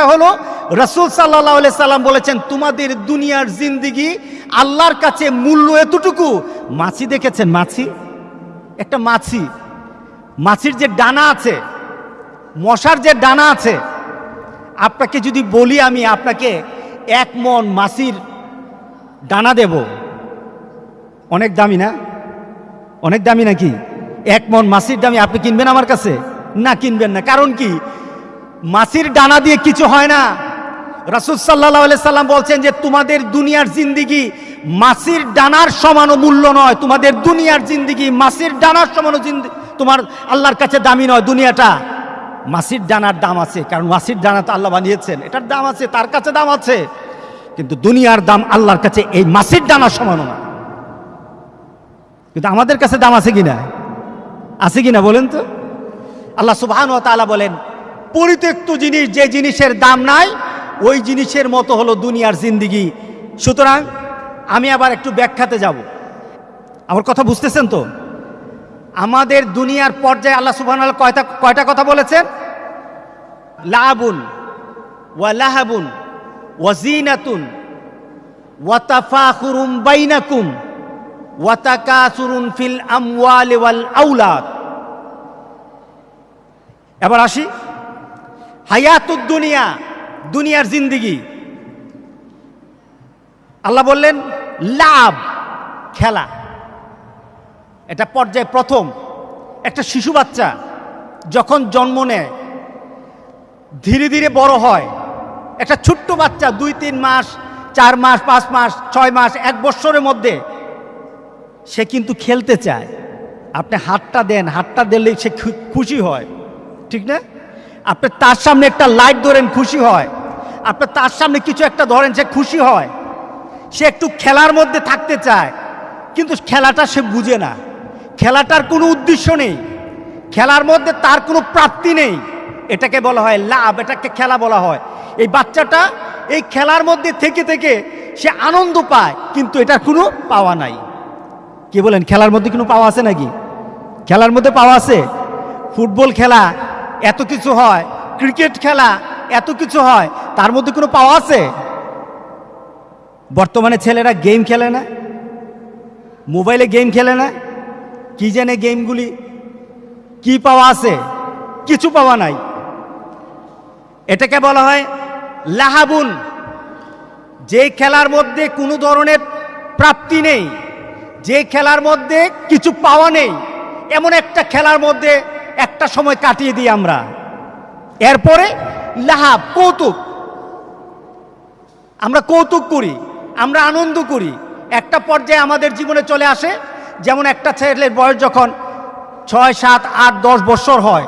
সেটা হলো, রসুল সাল্লাহ সাল্লাম বলেছেন, তোমাদের দুনিয়ার জিন্দিগি আল্লাহর কাছে মূল্য এতটুকু? মাছি দেখেছেন, মাছি? একটা মাছি। মাছির যে ডানা আছে, মশার যে ডানা আছে, আপনাকে যদি বলি আমি, আপনাকে এক মন মাছির ডানা দেব। অনেক দামি না? অনেক দামি নাকি? এক মন মাছির দামি, আপনি কিনবেন আমার কাছে? না, কিনবেন না। কারণ কি? মাছির ডানা দিয়ে কিছু হয় না। রাসুল সাল্লাহ সাল্লাম বলছেন যে, তোমাদের দুনিয়ার জিন্দিগি মাসির ডানার সমানও মূল্য নয়। তোমাদের দুনিয়ার জিন্দিগি মাসির ডানার জিন্দি- তোমার আল্লাহর কাছে দামি নয় দুনিয়াটা। মাসির ডানার দাম আছে, কারণ মাসির ডানা তো আল্লাহ বানিয়েছেন। এটার দাম আছে, তার কাছে দাম আছে। কিন্তু দুনিয়ার দাম আল্লাহর কাছে এই মাসির ডানার সমানও না। কিন্তু আমাদের কাছে দাম আছে কিনা আছে কিনা বলেন তো? আল্লাহ তাআলা বলেন পরিত্যক্ত জিনিস, যে জিনিসের দাম নাই, ওই জিনিসের মতো হলো দুনিয়ার জিন্দিগি। সুতরাং আমি আবার একটু ব্যাখ্যাতে যাব। আমার কথা বুঝতেছেন তো? আমাদের দুনিয়ার পর্যায়ে আল্লাহ সুবহান কয়টা কয়টা কথা বলেছেন? লাবুন ওয়া লাহাবুন ওয়া জিনাতুন ওয়া তাফাখুরুম বাইনাকুম ওয়া তাকাসুরুন ফিল আমওয়ালি ওয়াল আওলাদ। এবার আসি। হায়াতুদ দুনিয়া দুনিয়ার জিন্দিগি। আল্লাহ বললেন, লাভ, খেলা। এটা পর্যায়ে প্রথম। একটা শিশু বাচ্চা যখন জন্ম নেয়, ধীরে ধীরে বড় হয়। একটা ছোট্ট বাচ্চা দুই, তিন মাস, চার মাস, পাঁচ মাস, ছয় মাস, এক বৎসরের মধ্যে সে কিন্তু খেলতে চায়। আপনি হাতটা দেন, হাতটা দিলেই সে খুশি হয়। ঠিক না? আপনি তার সামনে একটা লাইট ধরেন, খুশি হয়। আপনি তার সামনে কিছু একটা ধরেন, সে খুশি হয়। সে একটু খেলার মধ্যে থাকতে চায়, কিন্তু খেলাটা সে বুঝে না। খেলাটার কোনো উদ্দেশ্য নেই। খেলার মধ্যে তার কোনো প্রাপ্তি নেই। এটাকে বলা হয় লাভ, এটাকে খেলা বলা হয়। এই বাচ্চাটা এই খেলার মধ্যে থেকে থেকে সে আনন্দ পায়, কিন্তু এটার কোনো পাওয়া নাই। কি বলেন, খেলার মধ্যে কোনো পাওয়া আছে নাকি? খেলার মধ্যে পাওয়া আছে? ফুটবল খেলা এত কিছু হয়। ক্রিকেট খেলা এত কিছু হয়। তার মধ্যে কোনো পাওয়া আছে? বর্তমানে ছেলেরা গেম খেলে না। মোবাইলে গেম খেলে না। কি জানে গেমগুলি? কি পাওয়া আছে? কিছু পাওয়া নাই। এটাকে বলা হয় লাহাবুন। যে খেলার মধ্যে কোনো ধরনের প্রাপ্তি নেই, যে খেলার মধ্যে কিছু পাওয়া নেই, এমন একটা খেলার মধ্যে একটা সময় কাটিয়ে দিই আমরা। এরপরে লাহাব, কৌতুক। আমরা কৌতুক করি, আমরা আনন্দ করি। একটা পর্যায়ে আমাদের জীবনে চলে আসে, যেমন একটা ছেলের বয়স যখন ছয়, সাত, আট, দশ বছর হয়।